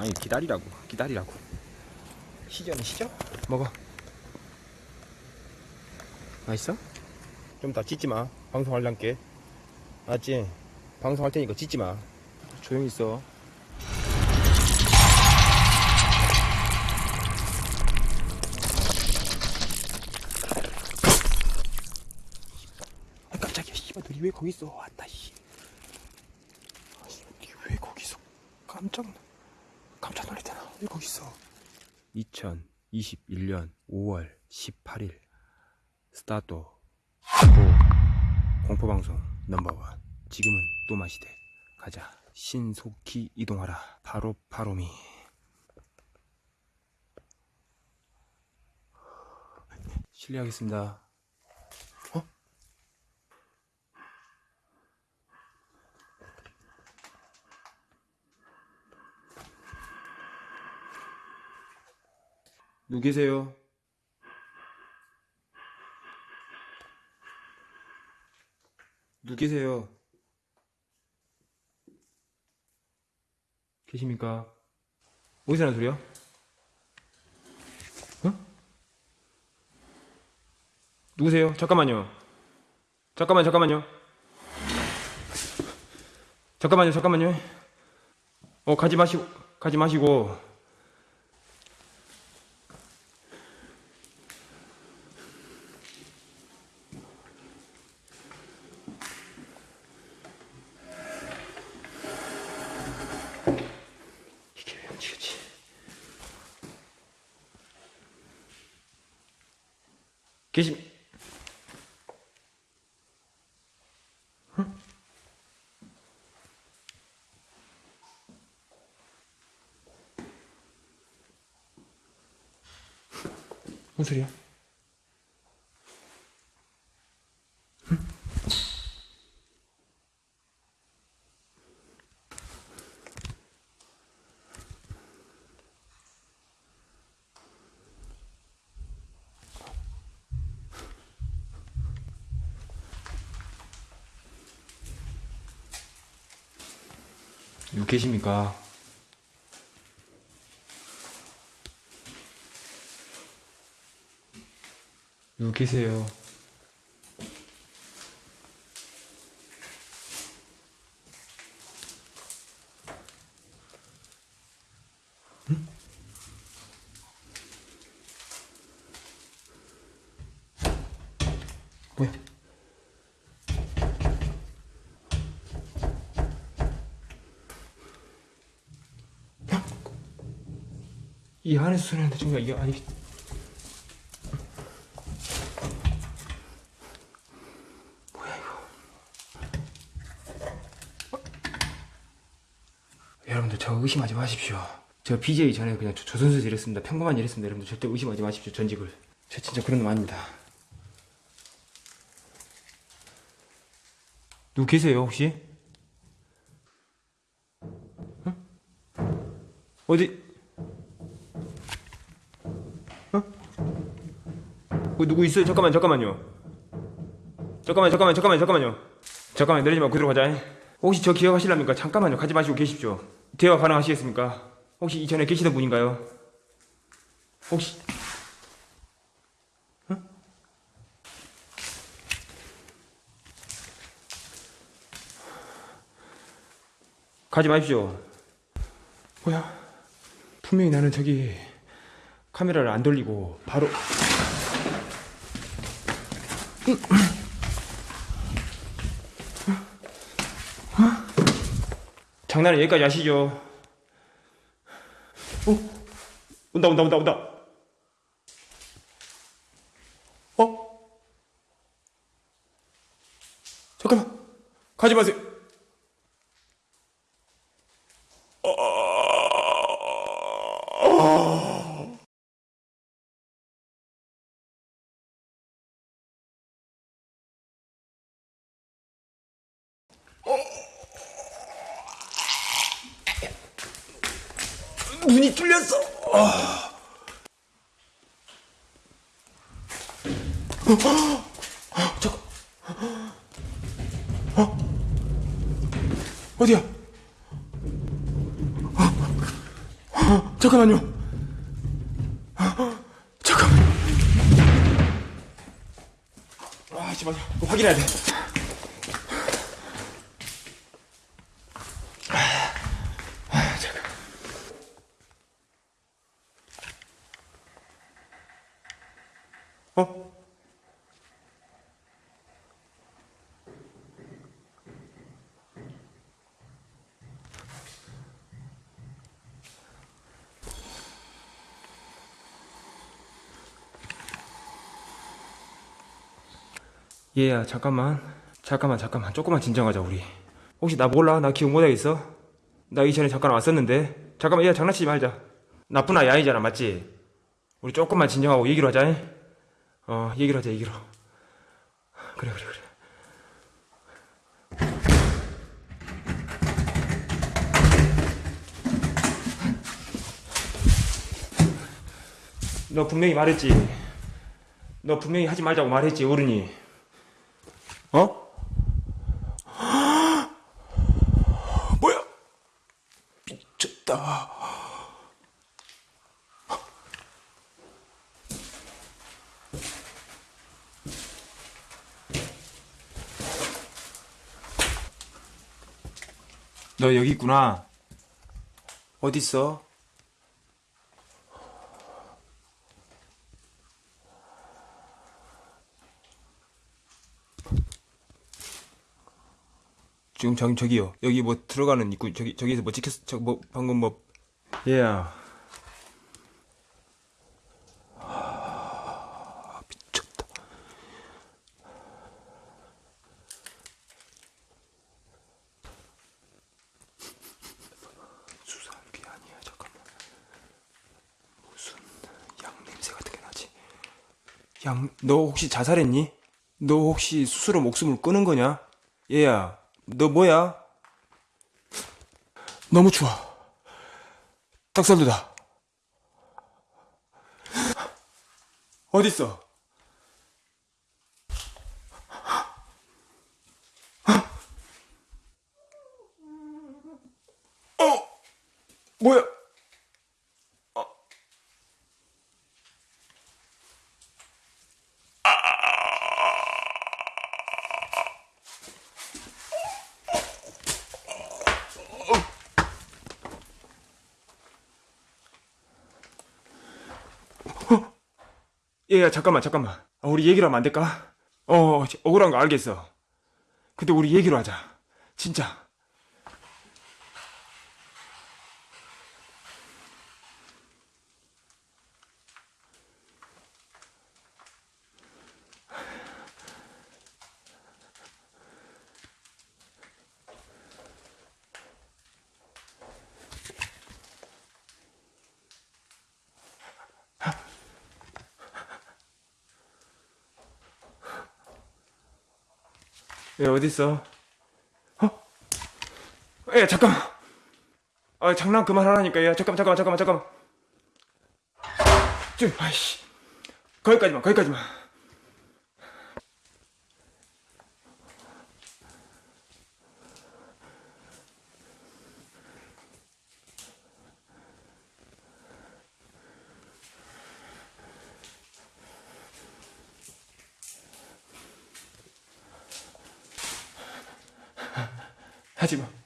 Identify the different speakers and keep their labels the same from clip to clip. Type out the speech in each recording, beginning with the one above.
Speaker 1: 아니 기다리라고 기다리라고. 시전은 시죠? 먹어. 맛있어? 좀더 찢지마. 방송할란께 알았지? 방송할 테니까 찢지마. 조용히 있어. 아 깜짝이야. 씨발 너왜 거기 있어? 왔다 씨. 아, 씨발 니왜 거기 있어 깜짝 놀- 거기 있어. 2021년 5월 18일. 스타트 고 공포방송 넘버원. 지금은 또 마시대. 가자. 신속히 이동하라. 바로 바로미. 실례하겠습니다 누구 계세요? 누구 계세요? 계십니까? 어디서 나는 소리야? 어? 누구세요? 잠깐만요. 잠깐만, 잠깐만요. 잠깐만요, 잠깐만요. 어, 가지 마시고, 가지 마시고. 뭔 소리야? 계십니까? 누구 계세요? 이 안에서 소리 나는데 정말 이게 아니 뭐야 이거 어? 여러분들 저 의심하지 마십시오 저 BJ 전에 그냥 조- 조선수에서 일했습니다 평범한 일 했습니다 여러분들 절대 의심하지 마십시오 전직을 저 진짜 그런 놈 아닙니다 누구 계세요 혹시? 어? 어디 어, 누구 있어요? 잠깐만, 잠깐만요. 잠깐만, 잠깐만, 잠깐만, 잠깐만요. 잠깐만, 내리지 말고 그대로 가자. 혹시 저 기억하실랍니까? 잠깐만요. 가지 마시고 계십시오. 대화 가능하시겠습니까? 혹시 이전에 계시던 분인가요? 혹시 응? 가지 마십시오. 뭐야? 분명히 나는 저기 카메라를 안 돌리고 바로 장난은 여기까지 하시죠. 어? 온다, 온다, 온다, 온다. 어? 잠깐만. 가지 마세요. 눈이 뚫렸어. 아. 어, 어, 잠깐. 어? 어디야? 어? 어, 잠깐만요. 어, 잠깐만. 아. 이거 확인해야 돼. 얘야 잠깐만. 잠깐만 잠깐만. 조금만 진정하자 우리. 혹시 나 몰라? 나 기억 못하겠어? 나 이전에 잠깐 왔었는데. 잠깐만 얘야 장난치지 말자. 나쁜 아이 아니잖아 맞지? 우리 조금만 진정하고 얘기를 하자 잉? 어 얘기를 하자 얘기로. 그래 그래 그래. 너 분명히 말했지. 너 분명히 하지 말자고 말했지 어른이 어? 뭐야? 미쳤다. 너 여기 있구나. 어디 있어? 지금 저기 저기요. 여기 뭐 들어가는 입구 저기 저기서 뭐 찍혔 저뭐 방금 뭐 얘야. 아, 미쳤다. 수산귀 아니야. 잠깐만. 무슨 양 냄새 같은 게 나지? 양, 너 혹시 자살했니? 너 혹시 스스로 목숨을 끊은 거냐? 얘야, 너 뭐야? 너무 추워. 딱살도다. 어딨어? 어? 뭐야? 얘야 잠깐만 잠깐만. 아, 우리 얘기로 하면 안 될까? 어 억울한 거 알겠어. 근데 우리 얘기로 하자. 진짜 얘 어딨어? 어? 야 잠깐만. 아 장난 그만하라니까. 야 잠깐만 잠깐만 잠깐만 잠깐만. 좀 아이씨. 거기까지만 거기까지만 하지 마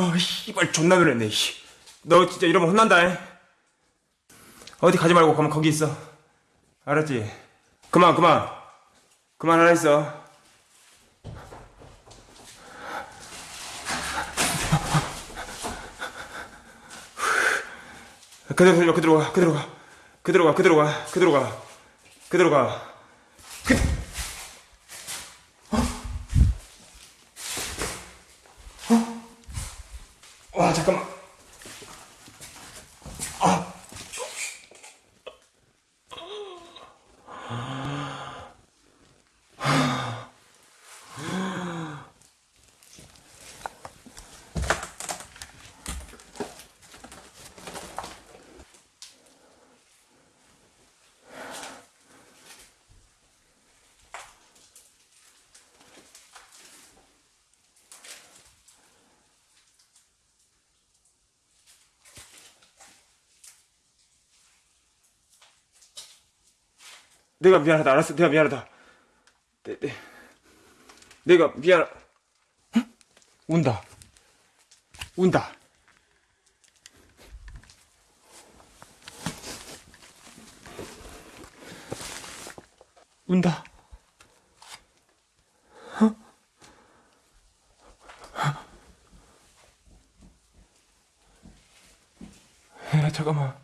Speaker 1: 아, 씨발 존나 그랬네. 씨. 너 진짜 이러면 혼난다. 잉? 어디 가지 말고 가만 거기 있어. 알았지? 그만 그만. 그만하라 했어. 그대로 살려 그대로 가 그대로 가 그대로 가 그대로 가 그대로 가 그대로 가 와 잠깐만 내가 미안하다 알았어 내가 미안하다 내, 내, 내가 미안 응? 운다 운다 운다 야 잠깐만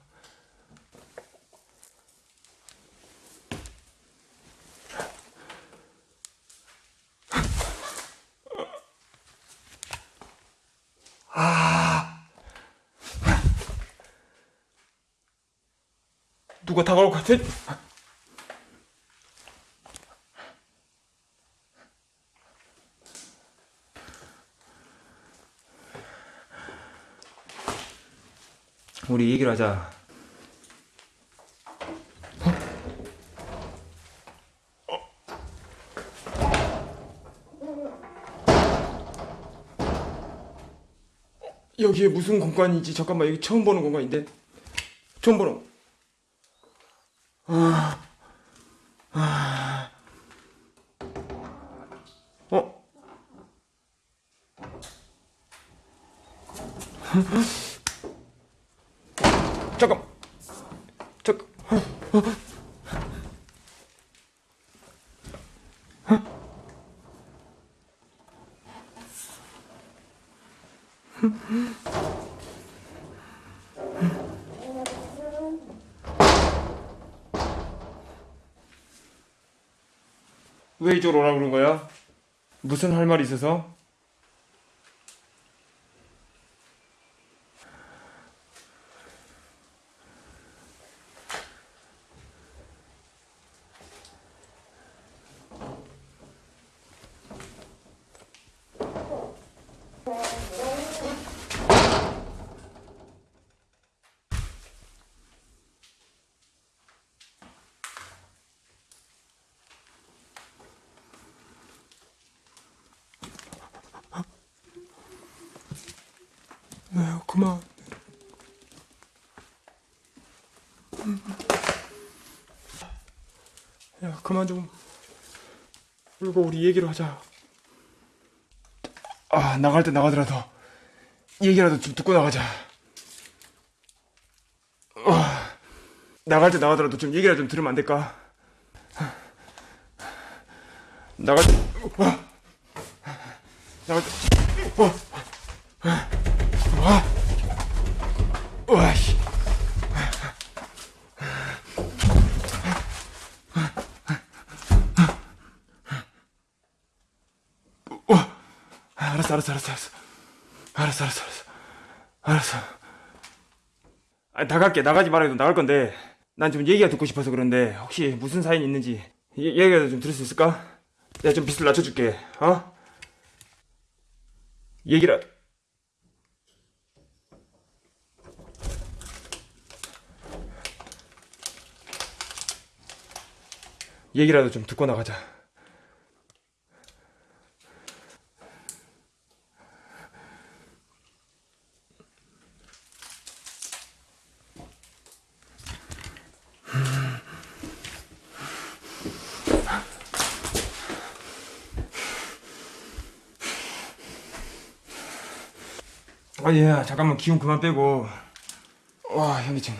Speaker 1: 누가 다가올 것 같아? 우리 얘기를 하자. 여기에 무슨 공간이지? 잠깐만 여기 처음 보는 공간인데 처음 보는 어? 어? 잠깐. 잠깐. 어, 어. 어? 왜 이쪽으로 오라고 그런 거야? 무슨 할 말이 있어서? 네, 그만. 야, 그만 좀 울고 우리 얘기를 하자. 아, 나갈 때 나가더라도 얘기라도 좀 듣고 나가자. 아, 나갈 때 나가더라도 좀 얘기라도 좀 들으면 안 될까? 나갈 때, 와, 나갈 때, 와, 와, 와씨. 와, 어, 알았어, 알았어, 알았어, 알았어, 알았어, 알았어, 알았어. 아, 나갈게, 나가지 말아도 나갈 건데, 난 지금 얘기가 듣고 싶어서 그런데 혹시 무슨 사연이 있는지 얘기라도 좀 들을 수 있을까? 내가 좀 빛을 낮춰줄게, 어? 얘기라. 얘기라도 좀 듣고 나가자. 아, 예, 잠깐만 기운 그만 빼고. 와, 현기증.